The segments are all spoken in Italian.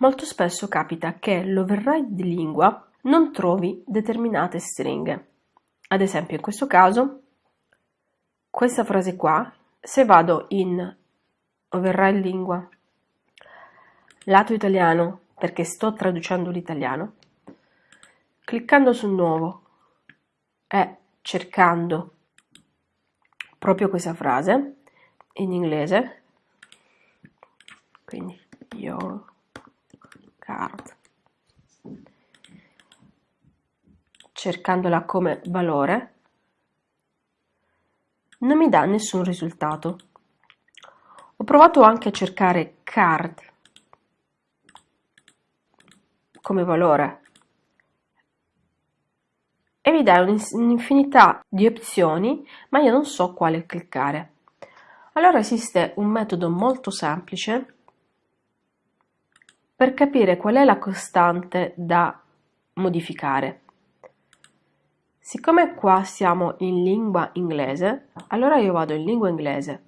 Molto spesso capita che l'override di lingua non trovi determinate stringhe. Ad esempio in questo caso, questa frase qua, se vado in override lingua, lato italiano, perché sto traducendo l'italiano, cliccando su nuovo e cercando proprio questa frase in inglese, quindi your card, cercandola come valore, non mi dà nessun risultato. Ho provato anche a cercare card come valore e mi dà un'infinità di opzioni, ma io non so quale cliccare. Allora esiste un metodo molto semplice per capire qual è la costante da modificare. Siccome qua siamo in lingua inglese, allora io vado in lingua inglese,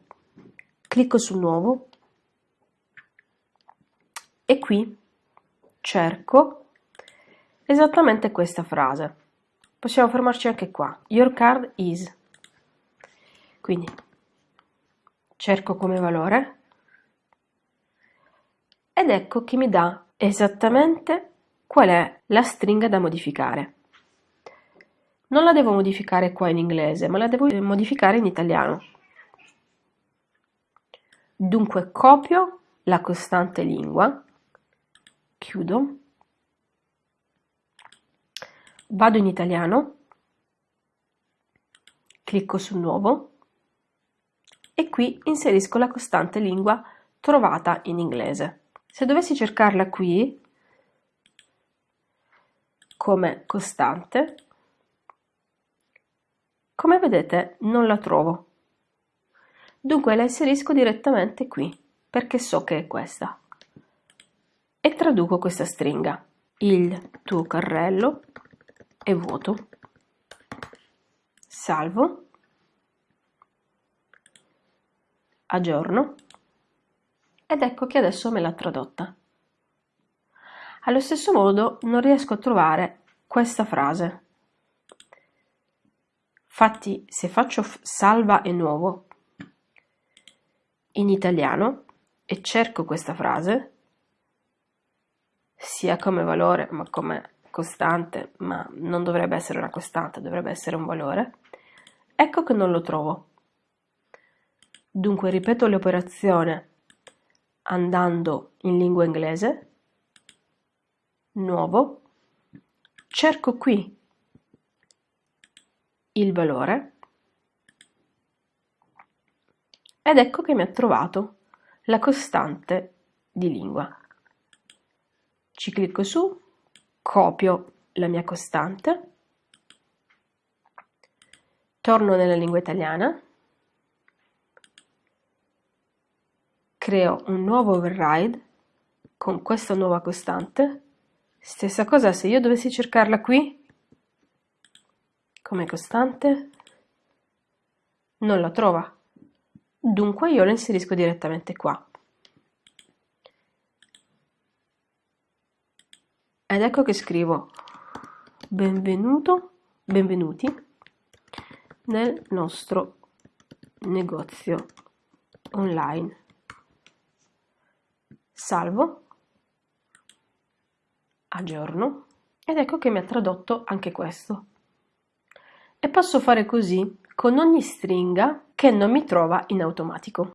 clicco su nuovo e qui cerco esattamente questa frase. Possiamo fermarci anche qua. Your card is. Quindi cerco come valore ed ecco che mi dà esattamente qual è la stringa da modificare. Non la devo modificare qua in inglese, ma la devo modificare in italiano. Dunque copio la costante lingua, chiudo, vado in italiano, clicco su nuovo e qui inserisco la costante lingua trovata in inglese. Se dovessi cercarla qui come costante, come vedete non la trovo. Dunque la inserisco direttamente qui, perché so che è questa. E traduco questa stringa. Il tuo carrello è vuoto. Salvo. Aggiorno. Ed ecco che adesso me l'ha tradotta. Allo stesso modo non riesco a trovare questa frase Infatti se faccio salva e nuovo in italiano e cerco questa frase, sia come valore ma come costante, ma non dovrebbe essere una costante, dovrebbe essere un valore, ecco che non lo trovo. Dunque ripeto l'operazione andando in lingua inglese, nuovo, cerco qui il valore. Ed ecco che mi ha trovato la costante di lingua. Ci clicco su, copio la mia costante, torno nella lingua italiana, creo un nuovo override con questa nuova costante, stessa cosa se io dovessi cercarla qui, come costante non la trova. Dunque io la inserisco direttamente qua. Ed ecco che scrivo. Benvenuto benvenuti nel nostro negozio online salvo. Aggiorno. Ed ecco che mi ha tradotto anche questo. E posso fare così con ogni stringa che non mi trova in automatico.